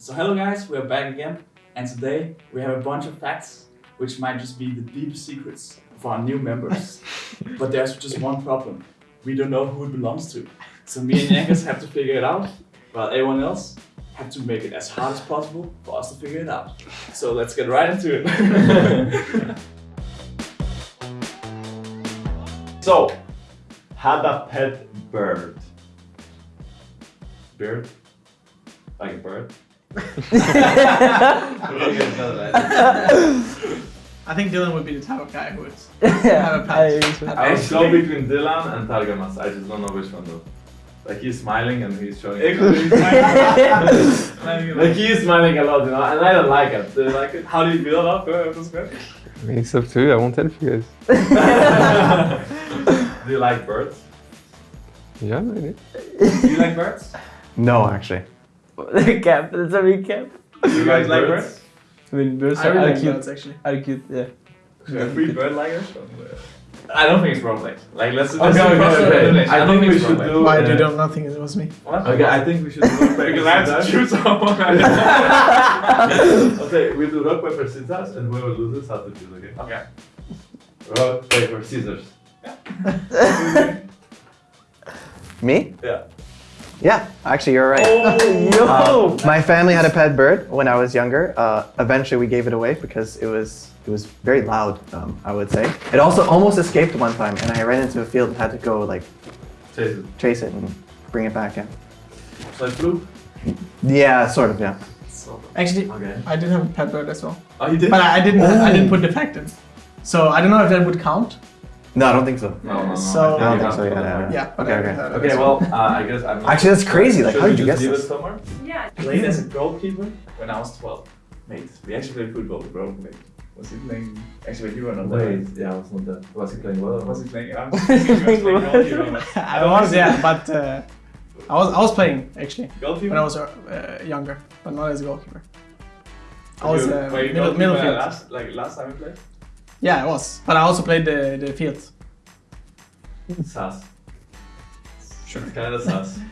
So hello guys, we are back again, and today we have a bunch of facts which might just be the deep secrets of our new members. but there's just one problem. We don't know who it belongs to. So me and Yankas have to figure it out, while everyone else have to make it as hard as possible for us to figure it out. So let's get right into it. So, had a pet bird. Bird? Like a bird? I think Dylan would be the type of guy who would have a pet. pet I was go between Dylan and Targamas. I just don't know which one though. Like he's smiling and he's showing. like he's smiling a lot, you know, and I don't like it. Do you like it? How do you feel about uh, this question? I mean, it's up to you. I won't help you guys. Do you like birds? Yeah, maybe. Do you like birds? No, actually. recap. That's a recap. Do you guys like birds? I mean, birds I are, really are like cute. birds actually. Are cute, yeah. Are three bird likers? I don't think it's wrong like Like let's Okay, let's do okay, cross okay. elimination. I don't think we should do- Why uh, do you don't not think it was me? What? Okay, I think we should do rock Because I have to choose someone. okay, we do rock paper scissors, and whoever loses has to choose. Okay. okay. Rock paper scissors. Me? Yeah. Yeah, actually, you're right. Yo! Um, my family had a pet bird when I was younger. Uh, eventually, we gave it away because it was it was very loud. Um, I would say it also almost escaped one time, and I ran into a field and had to go like Chase it. chase it and bring it back in. So I flew. Yeah, sort of. Yeah. Actually, Okay. I did have a pet bird as well, Oh, you did? but I, I didn't. I Oh. didn't put the fact in. So I don't know if that would count. No, I don't think so. No, no, no. So- I don't think so. to Yeah. yeah. Yeah. Okay, okay. Okay, well, uh, I guess I'm not. Actually, that's crazy. Like, how did you just guess leave this? somewhere? Yeah. Played as a goalkeeper when I was 12. Mate, we actually played football, bro. Mate. was he playing? Actually, you were not there. Wait, yeah, I was not there. Was he playing well? or Was he playing? I was thinking he was playing goalkeeper. I was, yeah, but uh, I was I was playing actually Goalkeeper? when I was uh, younger, but not as a goalkeeper. I was uh, middle, middle field. Last, like last time we played? Yeah, I was, but I also played the the field. Sass. Sure. It's kind of sus.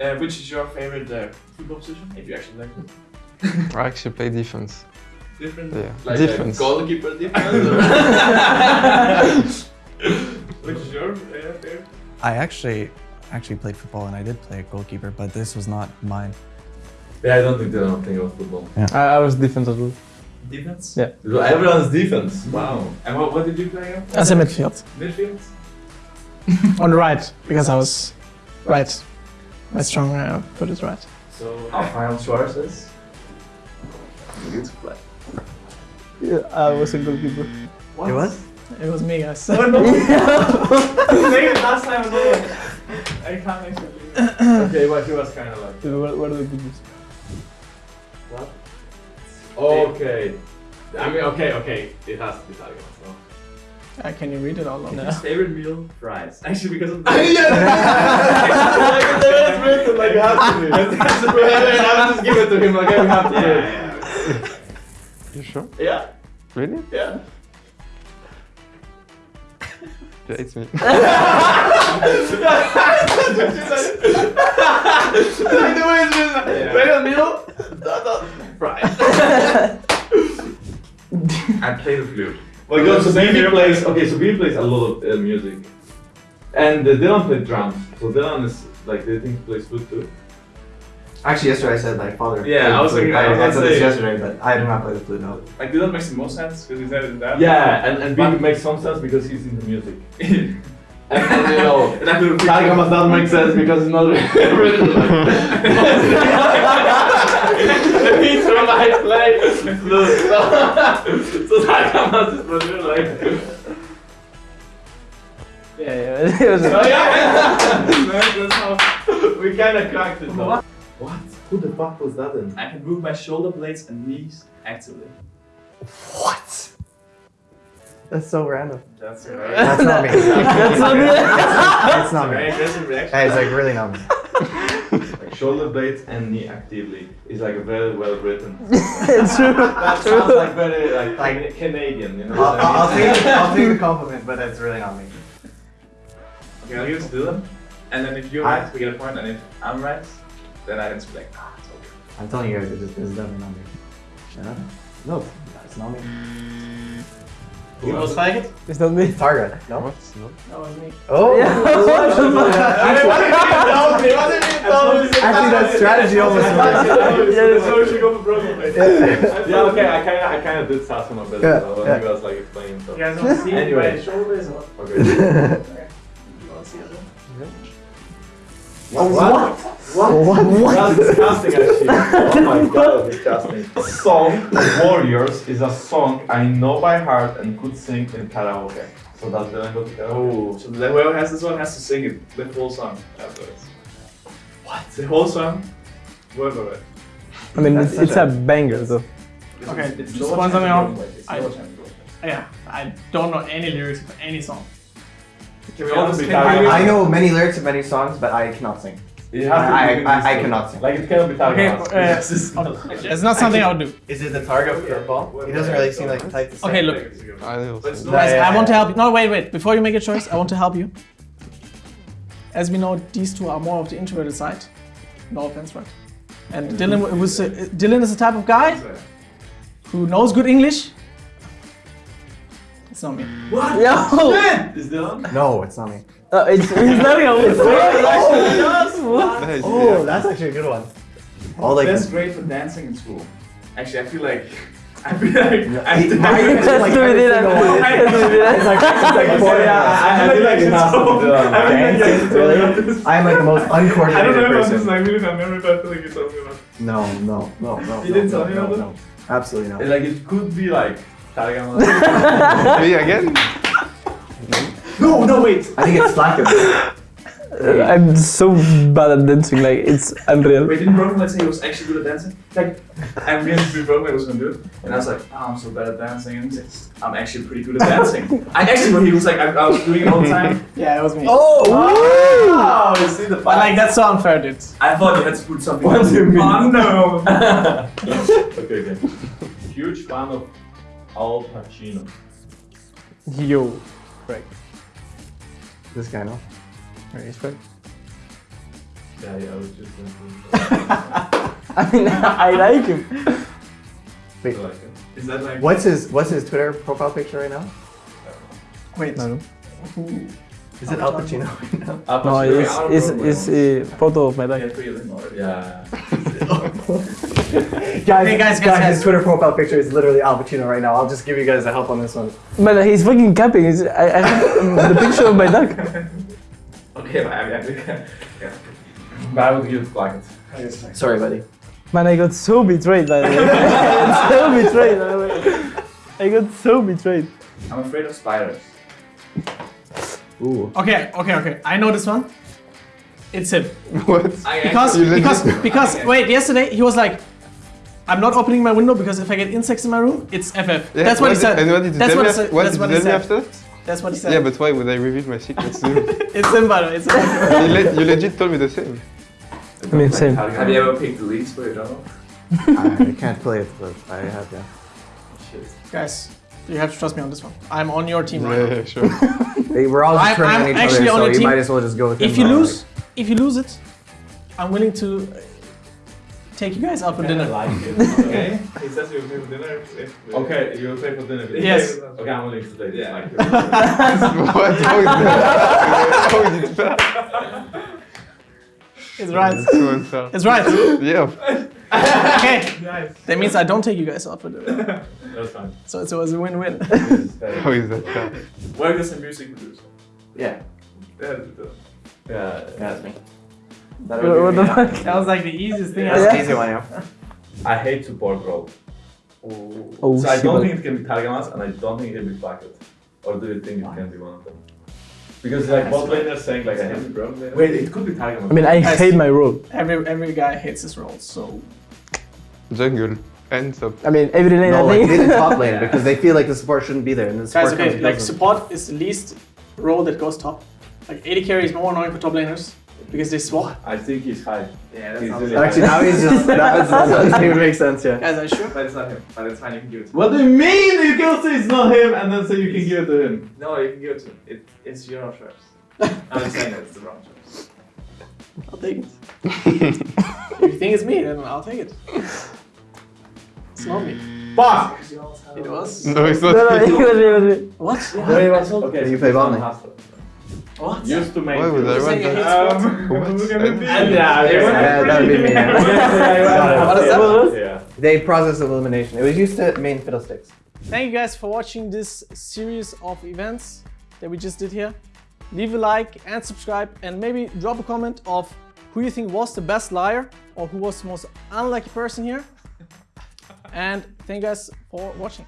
Uh, which is your favorite uh, football position? If you actually like it. I actually play defense. Different? Yeah. Like Defense. A goalkeeper defense? which is your uh, favorite? I actually actually played football and I did play a goalkeeper, but this was not mine. Yeah, I don't think they don't think about football. I, I was defense as well. Defense? Yeah. So Everyone's defense. Wow. And what, what did you play again? As a midfield, Midfield? on the right because I was right. My strong uh, foot is right. So our final choice is. You to play. Yeah, I was a goalkeeper. What? It was. It was me, guys. Oh no! You played it last time as well. I can't actually believe. Okay, but he was kind of like. What, what are the goodies? What? Okay. I mean, okay, okay. It has to be Italian. no? Uh, can you read it all? No. His favorite meal? Fries. Actually, because of the. like, it's written, like, you have to do it. I'll just give it to him, like, you have to do it. yeah, You sure? yeah, yeah. Really? yeah. Yeah, it's me. like the way it's written. Favorite meal? Dot, dot, Fries. I play the flute. Well, because so BB plays, okay, so BB plays a lot of uh, music. And uh, Dylan plays drums. So Dylan is, like, do you think he plays flute too? Actually, yesterday I said like father. Yeah, played I was the flute. thinking- I was I, I said this yesterday, but I do not play the flute. No. Like, did that make the most sense? Because he said it that. Yeah, and, and BB makes some sense because he's into music. And, and you know, And I do the Targamas doesn't make sense because it's not written like The beats from I play. So, so, so Targamas is not. Yeah, yeah. It was Oh, yeah. That's how. we kind of cracked it though. What? Who the fuck was that then? I can move my shoulder blades and knees actively. What? That's so random. That's right. That's not me. That's not me. It's not Very me. aggressive reaction. Hey, it's like really not me. Like shoulder blades and knee actively is like a very well written. it's true. That sounds like very like, like Canadian, you know. I'll, what I I'll, I'll mean? take I'll take the compliment, but it's really not me. Okay, I'll give it to Dylan. And then if you're I- right, we get a. And if I'm right, then I can just be like, ah, it's okay. I'm telling you guys, it is, it's definitely not me. Yeah? No, it's not me. You was faggot? It's not me. Target. No. What? No. That was me. Oh. Actually, Actually, that strategy almost worked. yeah, okay, I kind of, I kind of did Sasson a bit Yeah, though, when yeah. he was like explaining stuff. You guys want to see Anyway. my shoulders or what? Okay. You want to see it? What? What? That's disgusting, actually. Oh my god, that's disgusting. Song Warriors is a song I know by heart and could sing in karaoke. So that's the go to karaoke. Oh, so then whoever has this one has to sing it, the whole song afterwards. What? The whole song? Word for word. I mean, That's it's, it's such a banger though. Okay, It's just no one time something to on- go away. It's I- no time to go away. Yeah, I don't know any lyrics of any song. Can we Can all just can we- I know many lyrics of many songs, but I cannot sing. It has to be I- I- I cannot sing. Like it cannot be Okay, Target. uh, it's not something I would do. Is it the target of curveball? He doesn't really seem like the type to sing. Okay, look. I know. But it's so- not- Guys, yeah, I want to help you. No, wait, wait. Before you make a choice, I want to help you. As we know, these two are more of the introverted side. No offense, right? And Dylan was uh, Dylan is the type of guy who knows good English. It's not me. What? Yo! Is Dylan? No, it's not me. Uh, it's, it's not a Nice, Oh, yeah. that's actually a good one. All like That's great for dancing in school. Actually, I feel like I feel like I, He- I, I- Just like do every it, single one. Just do it, It's like, it's like boy, Yeah, I, I feel like it has to be done. Dancing, really? I'm like the most uncoordinated. I don't know if I'm just like really my memory, but I feel like you're talking about. No, no, no, no. You no, didn't no, tell me no, about no. Absolutely not. Like it could be like Me again? No, no, wait. I think it's Slacker. I'm so bad at dancing, like, it's unreal. Wait, didn't Broken say he was actually good at dancing? Like, I'm really to be Broken was gonna do it, and I was like, oh, I'm so bad at dancing, and he says, I'm actually pretty good at dancing. I actually, he was like, I, I was doing it all the time. Yeah, it was me. Oh, oh wow! you see the But like that's so unfair, dude. I thought you had to put something. What do you mean? Oh no. okay, okay. Huge fan of Al Pacino. Yo. Right. This guy, no? Respect. Yeah, yeah, I was just thinking. I mean, I like him. Wait, I like it. Is that like? what's his what's his Twitter profile picture right now? Uh, Wait. No, no. Is it Al Pacino right now? Al No, Pacino, it's, it's, it's a photo of my Yeah, dog. three of them already. Yeah. Guys, Hey, guys, guys, guys, guys. his Twitter profile picture is literally Al Pacino right now. I'll just give you guys a help on this one. Man, he's fucking capping. It's, I, I have the picture of my dog. Okay, but I, I think. Yeah. But I would give it like. Sorry, buddy. Man, I got so betrayed, by the way. I got so betrayed, by the way. I got so betrayed. I'm afraid of spiders. Ooh. Okay, okay, okay. I know this one. It's him. What? I Because because because wait, yesterday he was like, I'm not opening my window because if I get insects in my room, it's FF. Yeah, That's what he did- said. And what did you That's tell what me he said. What That's did what you he tell me said. after? That's what he said. Yeah, but why would I reveal my secrets to you? it's him, by the way. It's him. you, le- you legit told me the same. I mean, same. Have you ever picked the leads for your dog? I can't play it, but I have, yeah. Guys, you have to trust me on this one. I'm on your team Yeah, right now. yeah, sure. Hey, we're all just I'm- turning I'm on each other, so you team. might as well just go with If you now. lose, if you lose it, I'm willing to uh, take you guys out for dinner. like it. Okay. He says you'll pay for dinner. Okay, you'll pay for dinner. Yes. Okay, I'm willing to take Yeah. Like it. what? How is that? How is it fair? It's right. It's so unfair. It's right. Yeah. Okay. Nice. That means I don't take you guys out for dinner. That's fine. So it's always a win-win. How is that fair? Work as a music producer. Yeah, Yeah. Yeah, that's me. What what the fuck? That was like the easiest thing I That's said. easy one, yeah. I hate support role. Oh, so I don't shit. think it can be Targamas and I don't think it can be Bucket. Or do you think it can be one of them? Because like both laners saying like I hate it. Wait, it could be Targamas. I mean, I Guys. hate my role. Every every guy hates his role, so Jungle. And top. I mean, every lane No, I like they think. top lane because they feel like the support shouldn't be there, and the support guys, okay, comes like kills them. support is the least role that goes top. Like AD carry is more annoying for top laners because they swap. I think he's high. Yeah, that's He's sounds really Actually, now he's just that, that doesn't even make sense, yeah. Guys, are you sure? But it's not him. But it's fine. You can give it to him. What do you mean? You can say it's not him and then say you can give it to him. No, you can give it to him. It, it's your choice. I'm just saying that it's the wrong choice. I'll take it. if you think it's me, then I'll take it. It's not me. Fuck! It was. No, it's No, not. no, it was, it was me. What? Okay, You play Valorant? What? Used to make. Why would I You're run saying that? Um, sports? look at me. And Yeah, Yeah, that would be me. What is that? Yeah. They process of elimination. It was used to main fiddlesticks. Thank you guys for watching this series of events that we just did here. Leave a like and subscribe and maybe drop a comment of who you think was the best liar or who was the most unlucky person here. And thank you guys for watching.